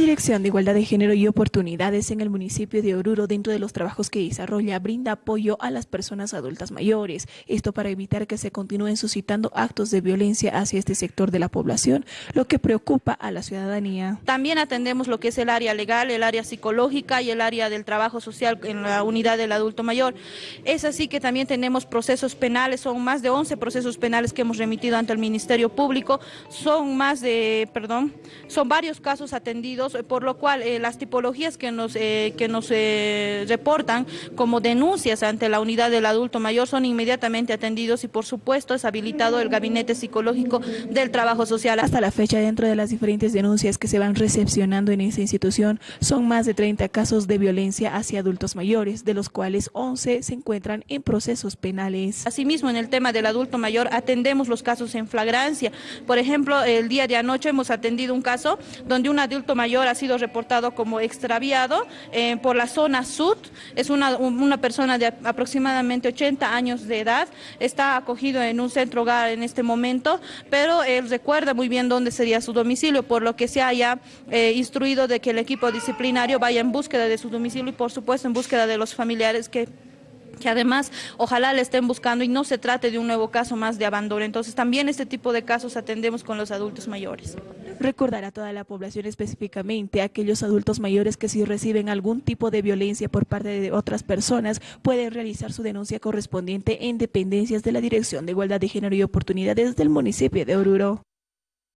Dirección de Igualdad de Género y Oportunidades en el municipio de Oruro, dentro de los trabajos que desarrolla, brinda apoyo a las personas adultas mayores. Esto para evitar que se continúen suscitando actos de violencia hacia este sector de la población, lo que preocupa a la ciudadanía. También atendemos lo que es el área legal, el área psicológica y el área del trabajo social en la unidad del adulto mayor. Es así que también tenemos procesos penales, son más de 11 procesos penales que hemos remitido ante el Ministerio Público, son más de, perdón, son varios casos atendidos por lo cual eh, las tipologías que nos, eh, que nos eh, reportan como denuncias ante la unidad del adulto mayor son inmediatamente atendidos y por supuesto es habilitado el gabinete psicológico del trabajo social. Hasta la fecha, dentro de las diferentes denuncias que se van recepcionando en esa institución, son más de 30 casos de violencia hacia adultos mayores, de los cuales 11 se encuentran en procesos penales. Asimismo, en el tema del adulto mayor atendemos los casos en flagrancia. Por ejemplo, el día de anoche hemos atendido un caso donde un adulto mayor ha sido reportado como extraviado eh, por la zona sur. Es una, persona de aproximadamente 80 años de edad. Está acogido en un centro hogar en este momento, pero él recuerda muy bien dónde sería su domicilio, por lo que se haya eh, instruido de que el equipo disciplinario vaya en búsqueda de su domicilio y por supuesto en búsqueda de los familiares que que además ojalá le estén buscando y no se trate de un nuevo caso más de abandono. Entonces también este tipo de casos atendemos con los adultos mayores. Recordar a toda la población específicamente aquellos adultos mayores que si reciben algún tipo de violencia por parte de otras personas pueden realizar su denuncia correspondiente en dependencias de la Dirección de Igualdad de Género y Oportunidades del municipio de Oruro.